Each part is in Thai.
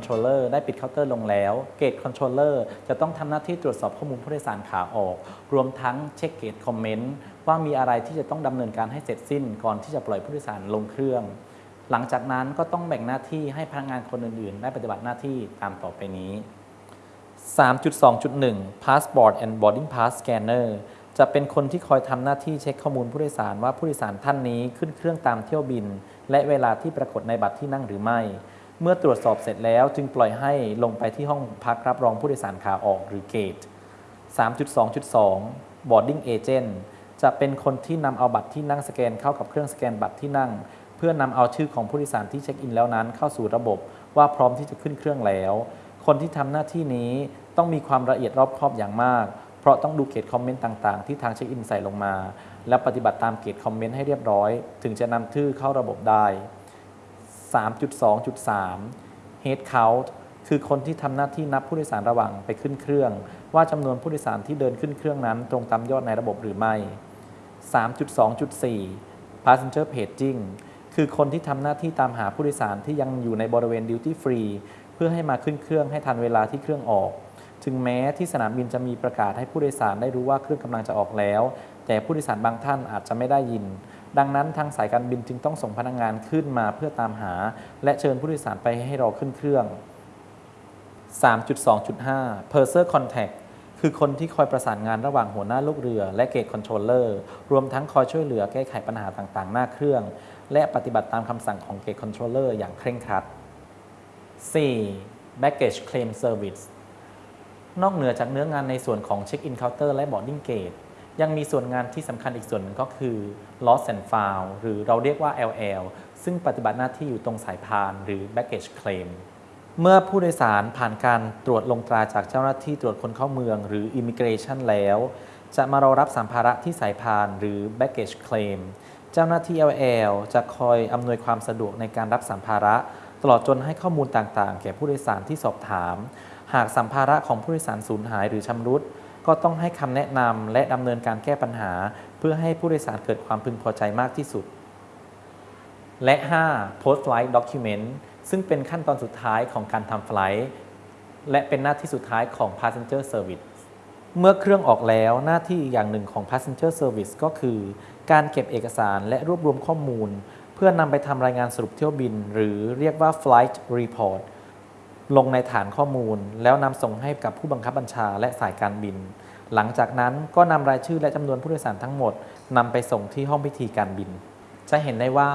Controller ได้ปิดเคาน์เตอร์ลงแล้ว Gate Controller จะต้องทำหน้าที่ตรวจสอบข้อมูลผู้โดยสารขาออก รวมทั้งเช็ค Gate Comment ว่ามีอะไรที่จะต้องดำเนินการให้เสร็จสิ้น ก่อนที่จะปล่อยผู้โดยสารลงเครื่อง หลังจากนั้นก็ต้องแบ่งหน้าที่ให้พนักงานคนอื่นๆ ได้ปฏิบัติหน้าที่ตามต่อไปนี้ 3.2.1 Passport and Boarding Pass Scanner จะเป็นคนที่คอยทำหน้าที่เช็คข้อมูลผู้โดยสารว่าผู้โดยสารท่านนี้ขึ้นเครื่องตามเที่ยวบิน และเวลาที่ปรากฏในบัตรที่นั่งหรือไม่ เมื่อตรวจสอบเสร็จแล้วจึงปล่อยให้ลงไปที่ห้องพักรับรองผู้โดยสารขาออกหรือ Gate 3.2.2 Boarding Agent จะเป็นคนที่นำเอาบัตรที่นั่งสแกนเข้ากับเครื่องสแกนบัตรที่นั่ง เพื่อนำเอาชื่อของผู้โดยสารที่เช็คอินแล้วนั้นเข้าสู่ระบบว่าพร้อมที่จะขึ้นเครื่องแล้ว คนที่ทำหน้าที่นี้ต้องมีความละเอียดรอบคอบอย่างมาก เพราะต้องดูเกตคอมเมนต์ต่างๆ ที่ทางเช็คอินใส่ลงมา และปฏิบัติตามเกตคอมเมนต์ให้เรียบร้อย ถึงจะนำชื่อเข้าระบบได้ 3.2.3 Head Count คือคนที่ทำหน้าที่นับผู้โดยสารระหว่างไปขึ้นเครื่อง ว่าจำนวนผู้โดยสารที่เดินขึ้นเครื่องนั้น ตรงตามยอดในระบบหรือไม่ 3.2.4 Passenger Paging คือคนที่ทำหน้าที่ตามหาผู้โดยสารที่ยังอยู่ในบริเวณ Duty Free เพื่อให้มาขึ้นเครื่องให้ทันเวลาที่เครื่องออก ถึงแม้ที่สนามบินจะมีประกาศให้ผู้โดยสารได้รู้ว่าเครื่องกำลังจะออกแล้ว แต่ผู้โดยสารบางท่านอาจจะไม่ได้ยิน ดังนั้นทางสายการบินจึงต้องส่งพนักงานขึ้นมาเพื่อตามหา และเชิญผู้โดยสารไปให้รอขึ้นเครื่อง 3.2.5 Purser Contact คือคนที่คอยประสานงานระหว่างหัวหน้าลูกเรือ และ Gate Controller รวมทั้งคอยช่วยเหลือแก้ไขปัญหาต่างๆ หน้าเครื่อง และปฏิบัติตามคำสั่งของ Gate Controller อย่างเคร่งครัด 4. Baggage Claim Service นอกเหนือจากเนื้องานในส่วนของ Check-in Counter และ Boarding Gate ยังมีส่วนงานที่สำคัญอีกส่วนหนึ่งก็คือ Lost and Found หรือเราเรียกว่า LL ซึ่งปฏิบัติหน้าที่อยู่ตรงสายพานหรือ Baggage Claim เมื่อผู้โดยสารผ่านการตรวจลงตราจากเจ้าหน้าที่ตรวจคนเข้าเมืองหรือ Immigration แล้ว จะมารอรับสัมภาระที่สายพานหรือ Baggage Claim เจ้าหน้าที่ LL จะคอยอำนวยความสะดวกในการรับสัมภาระ ตลอดจนให้ข้อมูลต่างๆ แก่ผู้โดยสารที่สอบถาม หากสัมภาระของผู้โดยสารสูญหายหรือชำรุด ก็ต้องให้คำแนะนำและดำเนินการแก้ปัญหา เพื่อให้ผู้โดยสารเกิดความพึงพอใจมากที่สุด และ 5. post flight document ซึ่งเป็นขั้นตอนสุดท้ายของการทำไฟลท์และเป็นหน้าที่สุดท้ายของ passenger service เมื่อเครื่องออกแล้วหน้าที่อีกอย่างหนึ่งของ passenger service ก็คือ การเก็บเอกสารและรวบรวมข้อมูล เพื่อนำไปทำรายงานสรุปเที่ยวบิน หรือเรียกว่า flight report ลงในฐานข้อมูล แล้วนำส่งให้กับผู้บังคับบัญชาและสายการบิน หลังจากนั้นก็นำรายชื่อและจำนวนผู้โดยสารทั้งหมดนำไปส่งที่ห้องพิธีการบิน จะเห็นได้ว่า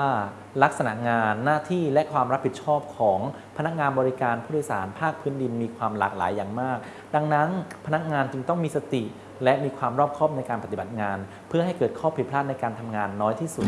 ลักษณะงานหน้าที่และความรับผิดชอบของพนักงานบริการผู้โดยสารภาคพื้นดินมีความหลากหลายอย่างมาก ดังนั้นพนักงานจึงต้องมีสติ และมีความรอบคอบในการปฏิบัติงาน เพื่อให้เกิดข้อผิดพลาดในการทำงานน้อยที่สุด